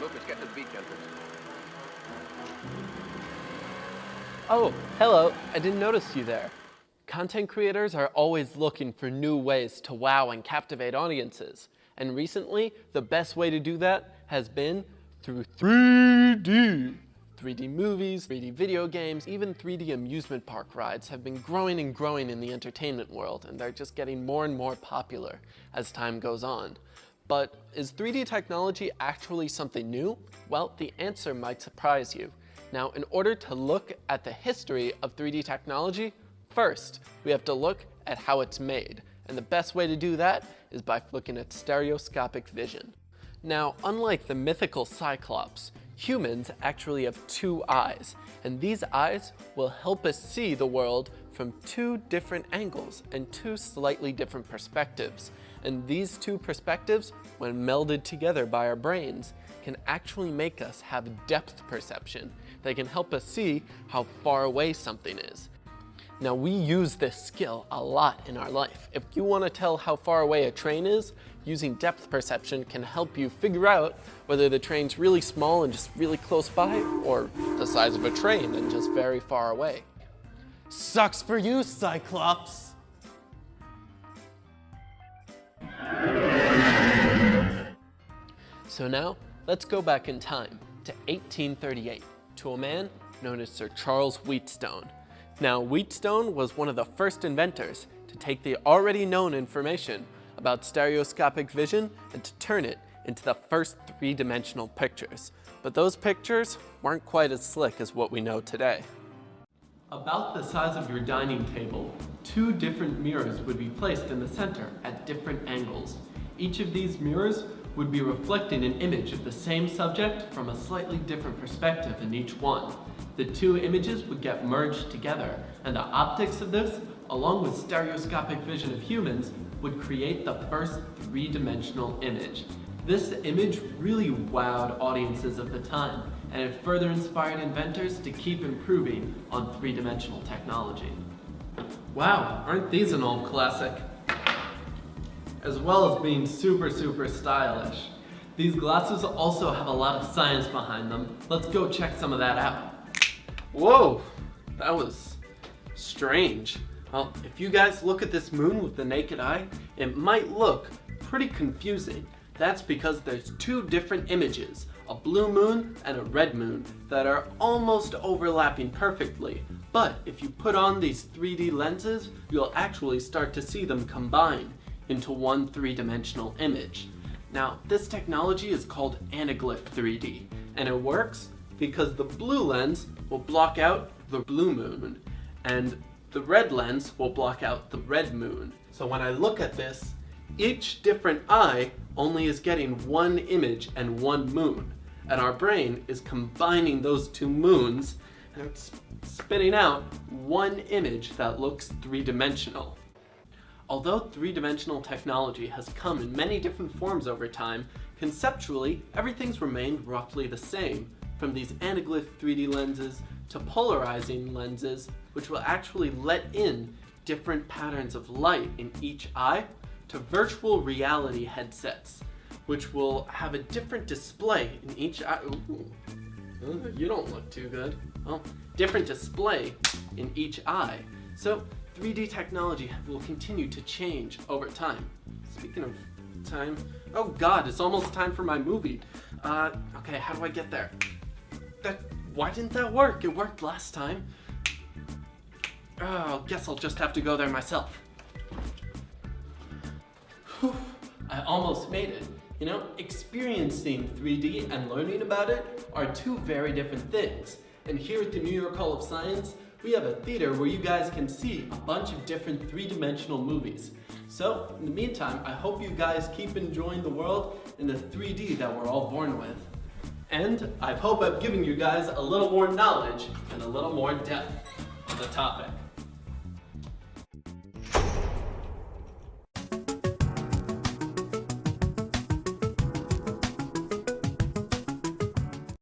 Beach entrance. Oh, hello. I didn't notice you there. Content creators are always looking for new ways to wow and captivate audiences. And recently, the best way to do that has been through 3D. 3D movies, 3D video games, even 3D amusement park rides have been growing and growing in the entertainment world, and they're just getting more and more popular as time goes on. But is 3D technology actually something new? Well, the answer might surprise you. Now, in order to look at the history of 3D technology, first, we have to look at how it's made. And the best way to do that is by looking at stereoscopic vision. Now, unlike the mythical Cyclops, humans actually have two eyes, and these eyes will help us see the world from two different angles and two slightly different perspectives. And these two perspectives, when melded together by our brains, can actually make us have depth perception. They can help us see how far away something is. Now we use this skill a lot in our life. If you want to tell how far away a train is, using depth perception can help you figure out whether the train's really small and just really close by, or the size of a train and just very far away. Sucks for you, Cyclops! So now, let's go back in time to 1838 to a man known as Sir Charles Wheatstone. Now, Wheatstone was one of the first inventors to take the already known information about stereoscopic vision and to turn it into the first three-dimensional pictures. But those pictures weren't quite as slick as what we know today. About the size of your dining table, two different mirrors would be placed in the center at different angles. Each of these mirrors would be reflecting an image of the same subject from a slightly different perspective in each one. The two images would get merged together, and the optics of this, along with stereoscopic vision of humans, would create the first three-dimensional image. This image really wowed audiences of the time, and it further inspired inventors to keep improving on three-dimensional technology. Wow, aren't these an old classic? As well as being super, super stylish. These glasses also have a lot of science behind them. Let's go check some of that out. Whoa, that was strange. Well, if you guys look at this moon with the naked eye, it might look pretty confusing. That's because there's two different images, a blue moon and a red moon, that are almost overlapping perfectly. But if you put on these 3D lenses, you'll actually start to see them combine into one three-dimensional image. Now, this technology is called anaglyph 3D, and it works because the blue lens will block out the blue moon, and the red lens will block out the red moon. So when I look at this, each different eye only is getting one image and one moon, and our brain is combining those two moons and it's spitting out one image that looks three-dimensional. Although three-dimensional technology has come in many different forms over time, conceptually, everything's remained roughly the same, from these anaglyph 3D lenses to polarizing lenses, which will actually let in different patterns of light in each eye, to virtual reality headsets, which will have a different display in each eye. Ooh, uh, you don't look too good. Well, different display in each eye. So 3D technology will continue to change over time. Speaking of time, oh god, it's almost time for my movie. Uh, okay, how do I get there? That, why didn't that work? It worked last time. Oh, guess I'll just have to go there myself. Whew, I almost made it. You know, experiencing 3D and learning about it are two very different things. And here at the New York Hall of Science, we have a theater where you guys can see a bunch of different three-dimensional movies. So, in the meantime, I hope you guys keep enjoying the world in the 3D that we're all born with. And I hope I've given you guys a little more knowledge and a little more depth on the topic.